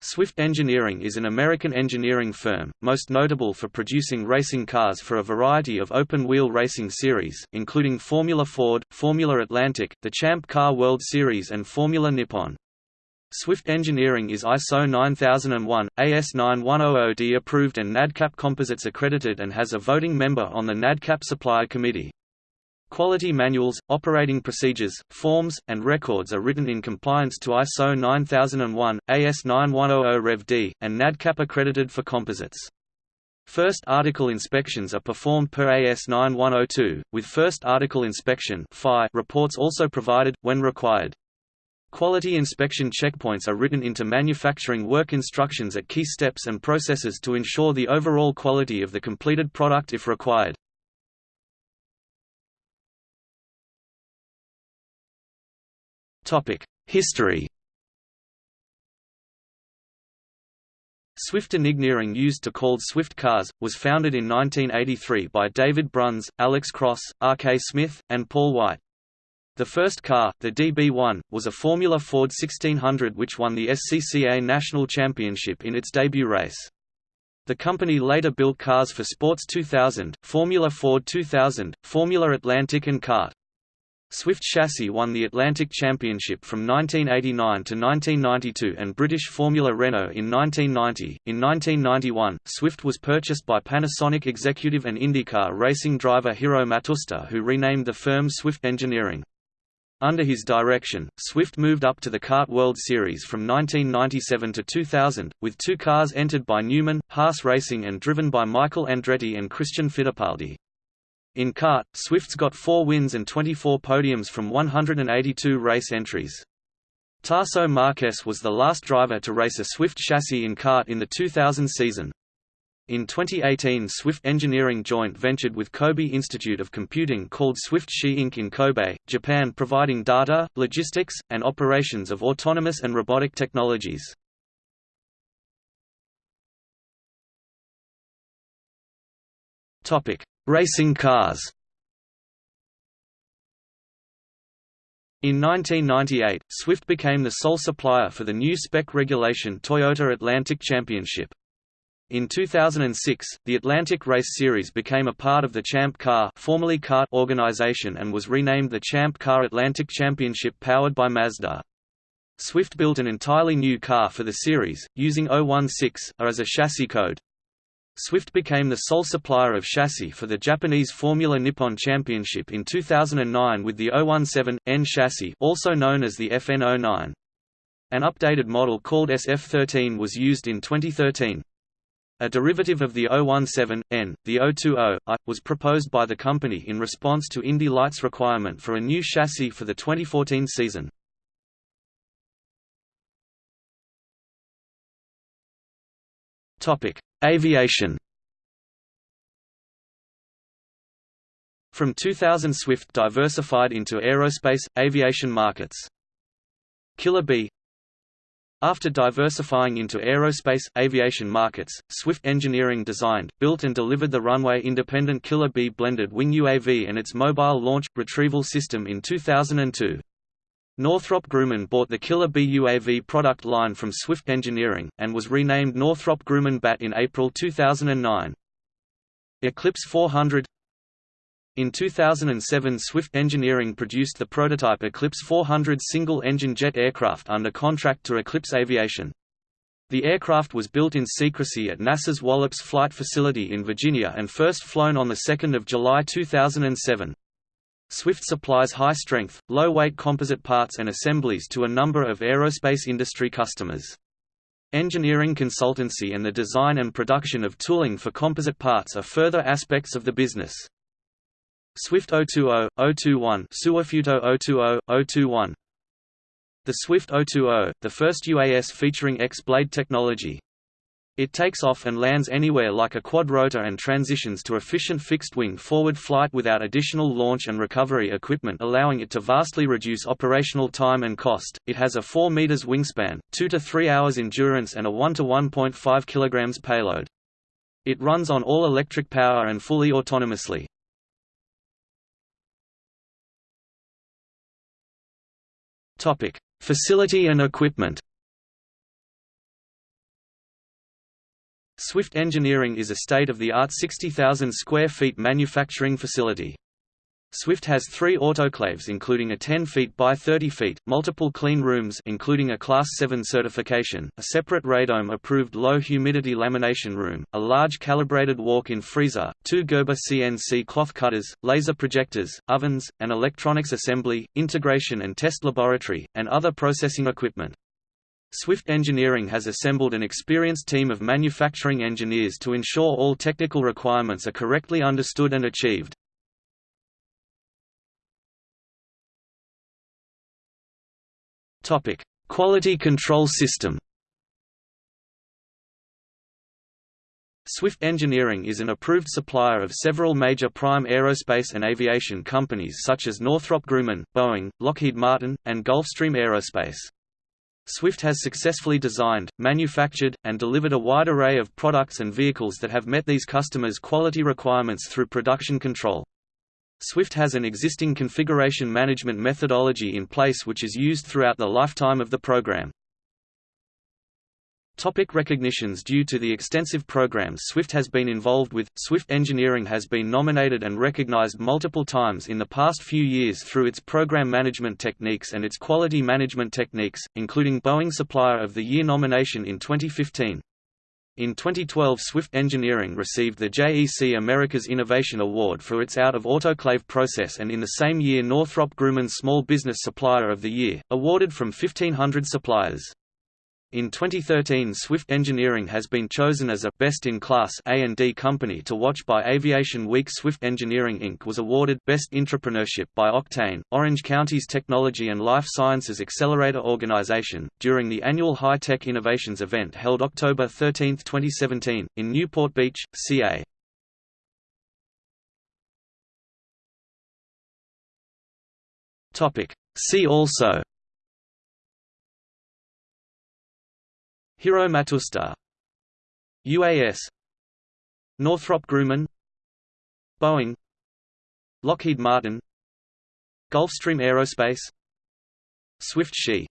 Swift Engineering is an American engineering firm, most notable for producing racing cars for a variety of open-wheel racing series, including Formula Ford, Formula Atlantic, the Champ Car World Series and Formula Nippon. Swift Engineering is ISO 9001, AS9100D approved and NADCAP Composites accredited and has a voting member on the NADCAP Supplier Committee. Quality manuals, operating procedures, forms, and records are written in compliance to ISO 9001, AS9100 Rev D, and NADCAP accredited for composites. First article inspections are performed per AS 9102, with first article inspection reports also provided, when required. Quality inspection checkpoints are written into manufacturing work instructions at key steps and processes to ensure the overall quality of the completed product if required. History Swift Engineering used to called Swift Cars, was founded in 1983 by David Bruns, Alex Cross, R. K. Smith, and Paul White. The first car, the DB1, was a Formula Ford 1600 which won the SCCA National Championship in its debut race. The company later built cars for Sports 2000, Formula Ford 2000, Formula Atlantic and CART. Swift Chassis won the Atlantic Championship from 1989 to 1992 and British Formula Renault in 1990. In 1991, Swift was purchased by Panasonic executive and IndyCar racing driver Hiro Matsushita who renamed the firm Swift Engineering. Under his direction, Swift moved up to the CART World Series from 1997 to 2000, with two cars entered by Newman, Haas Racing and driven by Michael Andretti and Christian Fittipaldi. In CART, Swift's got four wins and 24 podiums from 182 race entries. Tarso Marques was the last driver to race a Swift chassis in CART in the 2000 season. In 2018 Swift Engineering joint ventured with Kobe Institute of Computing called Swift Xi Inc. in Kobe, Japan providing data, logistics, and operations of autonomous and robotic technologies. Racing cars In 1998, Swift became the sole supplier for the new spec regulation Toyota Atlantic Championship. In 2006, the Atlantic Race Series became a part of the Champ Car formerly CART organization and was renamed the Champ Car Atlantic Championship powered by Mazda. Swift built an entirely new car for the series, using 016 as a chassis code. Swift became the sole supplier of chassis for the Japanese Formula Nippon Championship in 2009 with the 017N chassis also known as the FN09. An updated model called SF13 was used in 2013. A derivative of the 017N, the 020I, was proposed by the company in response to Indy Lights' requirement for a new chassis for the 2014 season. Topic: Aviation From 2000 Swift diversified into aerospace, aviation markets. Killer Bee After diversifying into aerospace, aviation markets, Swift Engineering designed, built and delivered the runway-independent Killer Bee blended wing UAV and its mobile launch, retrieval system in 2002. Northrop Grumman bought the Killer Bee UAV product line from Swift Engineering, and was renamed Northrop Grumman BAT in April 2009. Eclipse 400 In 2007 Swift Engineering produced the prototype Eclipse 400 single-engine jet aircraft under contract to Eclipse Aviation. The aircraft was built in secrecy at NASA's Wallops Flight Facility in Virginia and first flown on 2 July 2007. Swift supplies high-strength, low-weight composite parts and assemblies to a number of aerospace industry customers. Engineering consultancy and the design and production of tooling for composite parts are further aspects of the business. Swift 020, 021 Suafuto 020, 021 The Swift 020, the first UAS featuring X-blade technology, it takes off and lands anywhere like a quadrotor and transitions to efficient fixed-wing forward flight without additional launch and recovery equipment allowing it to vastly reduce operational time and cost. It has a 4 meters wingspan, 2 to 3 hours endurance and a 1 to 1.5 kilograms payload. It runs on all-electric power and fully autonomously. Topic: Facility and equipment. Swift Engineering is a state-of-the-art 60,000 square feet manufacturing facility. Swift has three autoclaves including a 10 feet by 30 feet, multiple clean rooms including a Class 7 certification, a separate radome-approved low-humidity lamination room, a large calibrated walk-in freezer, two Gerber CNC cloth cutters, laser projectors, ovens, an electronics assembly, integration and test laboratory, and other processing equipment. Swift Engineering has assembled an experienced team of manufacturing engineers to ensure all technical requirements are correctly understood and achieved. Topic: Quality control system. Swift Engineering is an approved supplier of several major prime aerospace and aviation companies such as Northrop Grumman, Boeing, Lockheed Martin, and Gulfstream Aerospace. Swift has successfully designed, manufactured, and delivered a wide array of products and vehicles that have met these customers' quality requirements through production control. Swift has an existing configuration management methodology in place which is used throughout the lifetime of the program. Topic recognitions Due to the extensive programs Swift has been involved with, Swift Engineering has been nominated and recognized multiple times in the past few years through its program management techniques and its quality management techniques, including Boeing Supplier of the Year nomination in 2015. In 2012 Swift Engineering received the JEC America's Innovation Award for its out-of-autoclave process and in the same year Northrop Grumman Small Business Supplier of the Year, awarded from 1,500 suppliers. In 2013 Swift Engineering has been chosen as a best-in-class A&D company to watch by Aviation Week Swift Engineering Inc. was awarded Best Entrepreneurship by Octane, Orange County's Technology and Life Sciences Accelerator Organization, during the annual High Tech Innovations event held October 13, 2017, in Newport Beach, CA. See also Hiro Matsushita UAS Northrop Grumman. Boeing. Lockheed Martin. Gulfstream Aerospace. Swift Xi